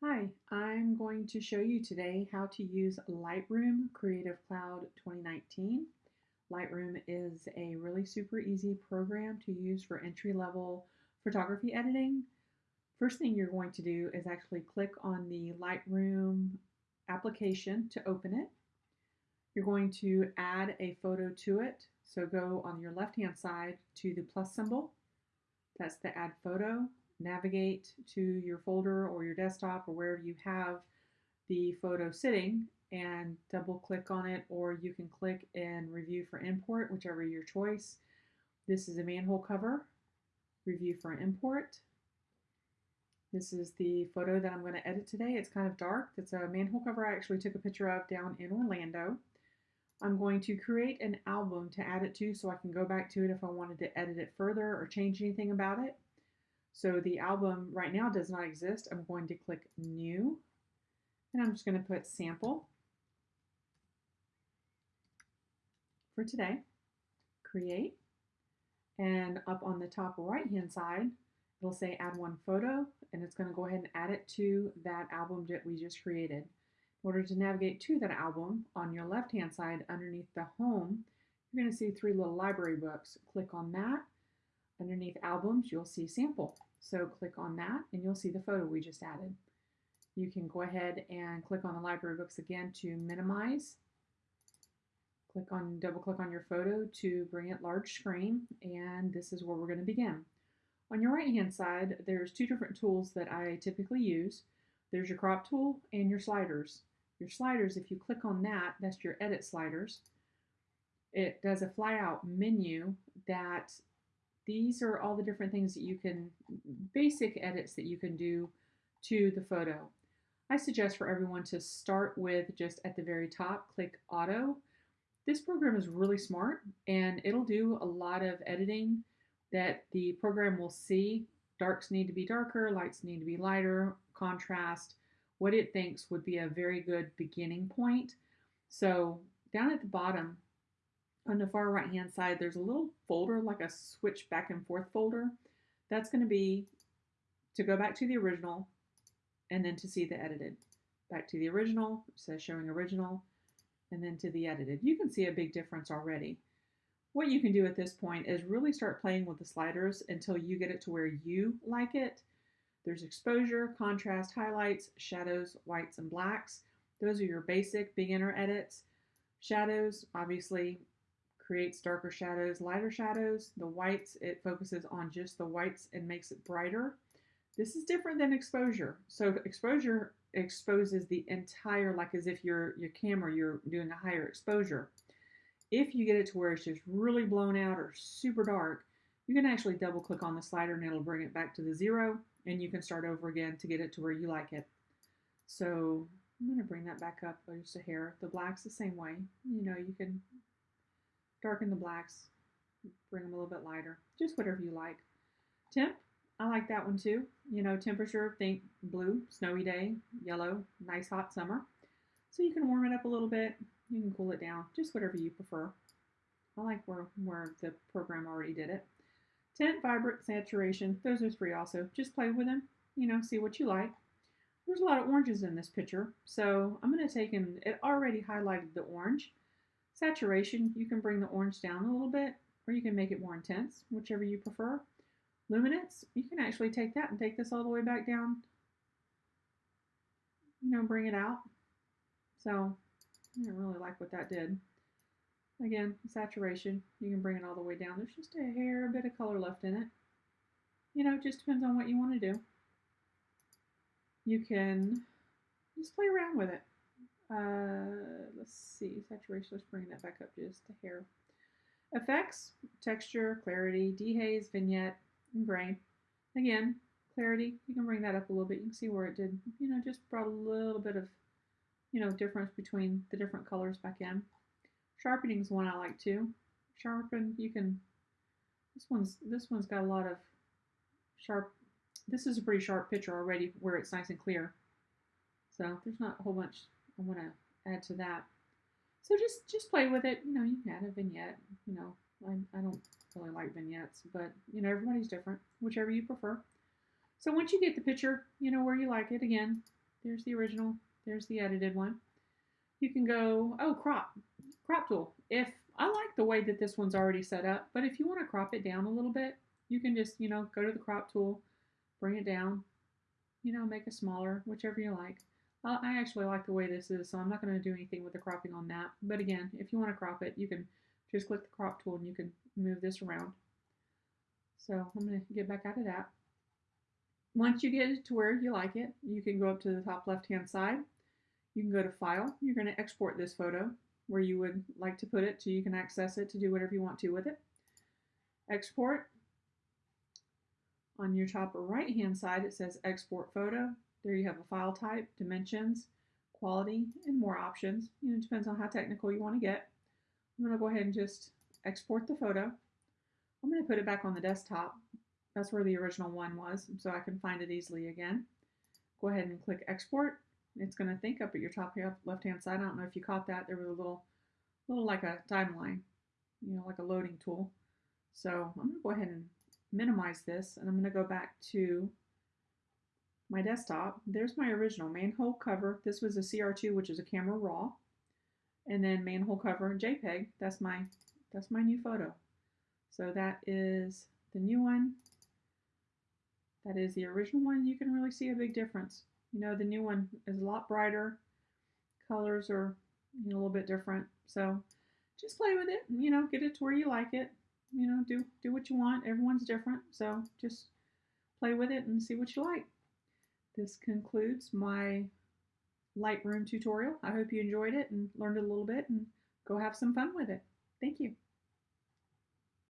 Hi, I'm going to show you today how to use Lightroom Creative Cloud 2019. Lightroom is a really super easy program to use for entry-level photography editing. First thing you're going to do is actually click on the Lightroom application to open it. You're going to add a photo to it. So go on your left-hand side to the plus symbol. That's the add photo navigate to your folder or your desktop or wherever you have the photo sitting and double click on it or you can click and review for import, whichever your choice. This is a manhole cover, review for import. This is the photo that I'm going to edit today. It's kind of dark. It's a manhole cover I actually took a picture of down in Orlando. I'm going to create an album to add it to so I can go back to it if I wanted to edit it further or change anything about it. So the album right now does not exist. I'm going to click New, and I'm just going to put Sample for today, Create, and up on the top right-hand side, it'll say Add One Photo, and it's going to go ahead and add it to that album that we just created. In order to navigate to that album, on your left-hand side underneath the Home, you're going to see three little library books. Click on that. Underneath Albums, you'll see Sample. So click on that and you'll see the photo we just added. You can go ahead and click on the library books again to minimize. Click on, double click on your photo to bring it large screen and this is where we're going to begin. On your right hand side, there's two different tools that I typically use. There's your crop tool and your sliders. Your sliders, if you click on that, that's your edit sliders. It does a fly out menu that these are all the different things that you can, basic edits that you can do to the photo. I suggest for everyone to start with just at the very top, click auto. This program is really smart and it'll do a lot of editing that the program will see. Darks need to be darker, lights need to be lighter, contrast, what it thinks would be a very good beginning point. So down at the bottom, on the far right hand side, there's a little folder, like a switch back and forth folder. That's going to be to go back to the original and then to see the edited. Back to the original, says showing original, and then to the edited. You can see a big difference already. What you can do at this point is really start playing with the sliders until you get it to where you like it. There's exposure, contrast, highlights, shadows, whites, and blacks. Those are your basic beginner edits. Shadows, obviously, creates darker shadows, lighter shadows. The whites, it focuses on just the whites and makes it brighter. This is different than exposure. So exposure exposes the entire, like as if your your camera, you're doing a higher exposure. If you get it to where it's just really blown out or super dark, you can actually double click on the slider and it'll bring it back to the zero and you can start over again to get it to where you like it. So I'm going to bring that back up just a hair. The black's the same way. You know, you can darken the blacks, bring them a little bit lighter, just whatever you like. Temp, I like that one too. You know, temperature, think blue, snowy day, yellow, nice hot summer. So you can warm it up a little bit, you can cool it down, just whatever you prefer. I like where, where the program already did it. Tint, vibrant, saturation, those are three also. Just play with them, you know, see what you like. There's a lot of oranges in this picture, so I'm going to take and it already highlighted the orange. Saturation, you can bring the orange down a little bit, or you can make it more intense, whichever you prefer. Luminance, you can actually take that and take this all the way back down. You know, bring it out. So, I didn't really like what that did. Again, saturation, you can bring it all the way down. There's just a hair, bit of color left in it. You know, it just depends on what you want to do. You can just play around with it. Uh, let's see, saturation, let's bring that back up just a hair. Effects, texture, clarity, dehaze, vignette, and grain. Again, clarity, you can bring that up a little bit. You can see where it did, you know, just brought a little bit of, you know, difference between the different colors back in. Sharpening is one I like too. Sharpen, you can, this one's, this one's got a lot of sharp, this is a pretty sharp picture already where it's nice and clear. So there's not a whole bunch I want to add to that. So just just play with it. You know, you can add a vignette. You know, I, I don't really like vignettes, but you know, everybody's different, whichever you prefer. So once you get the picture, you know, where you like it, again, There's the original. There's the edited one. You can go, oh, crop, crop tool. If I like the way that this one's already set up, but if you want to crop it down a little bit, you can just, you know, go to the crop tool, bring it down, you know, make it smaller, whichever you like. Uh, I actually like the way this is, so I'm not going to do anything with the cropping on that. But again, if you want to crop it, you can just click the crop tool and you can move this around. So I'm going to get back out of that. Once you get it to where you like it, you can go up to the top left hand side. You can go to File. You're going to export this photo where you would like to put it so you can access it to do whatever you want to with it. Export. On your top right hand side it says Export Photo. There you have a file type, dimensions, quality, and more options. You know, it depends on how technical you want to get. I'm going to go ahead and just export the photo. I'm going to put it back on the desktop. That's where the original one was, so I can find it easily again. Go ahead and click export. It's going to think up at your top left hand side. I don't know if you caught that. There was a little, little like a timeline, you know, like a loading tool. So I'm going to go ahead and minimize this, and I'm going to go back to my desktop. There's my original manhole cover. This was a CR2, which is a camera raw. And then manhole cover JPEG. That's my that's my new photo. So that is the new one. That is the original one. You can really see a big difference. You know, the new one is a lot brighter. Colors are you know, a little bit different. So just play with it. You know, get it to where you like it. You know, do do what you want. Everyone's different. So just play with it and see what you like. This concludes my Lightroom tutorial. I hope you enjoyed it and learned a little bit and go have some fun with it. Thank you.